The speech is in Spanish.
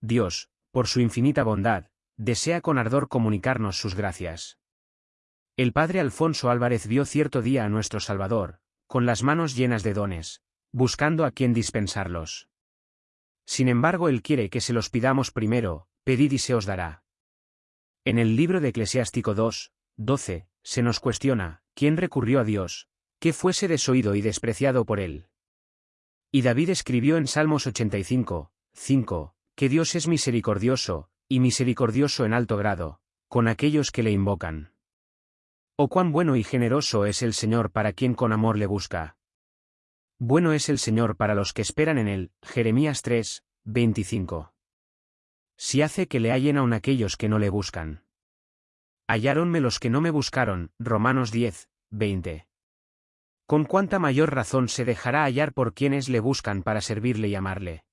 Dios, por su infinita bondad, desea con ardor comunicarnos sus gracias. El padre Alfonso Álvarez vio cierto día a nuestro Salvador, con las manos llenas de dones, buscando a quien dispensarlos. Sin embargo, Él quiere que se los pidamos primero, pedid y se os dará. En el libro de Eclesiástico 2, 12, se nos cuestiona, ¿quién recurrió a Dios, que fuese desoído y despreciado por Él? Y David escribió en Salmos 85, 5, que Dios es misericordioso, y misericordioso en alto grado, con aquellos que le invocan. Oh cuán bueno y generoso es el Señor para quien con amor le busca. Bueno es el Señor para los que esperan en él. Jeremías 3, 25. Si hace que le hallen aun aquellos que no le buscan. Halláronme los que no me buscaron. Romanos 10, 20. Con cuánta mayor razón se dejará hallar por quienes le buscan para servirle y amarle.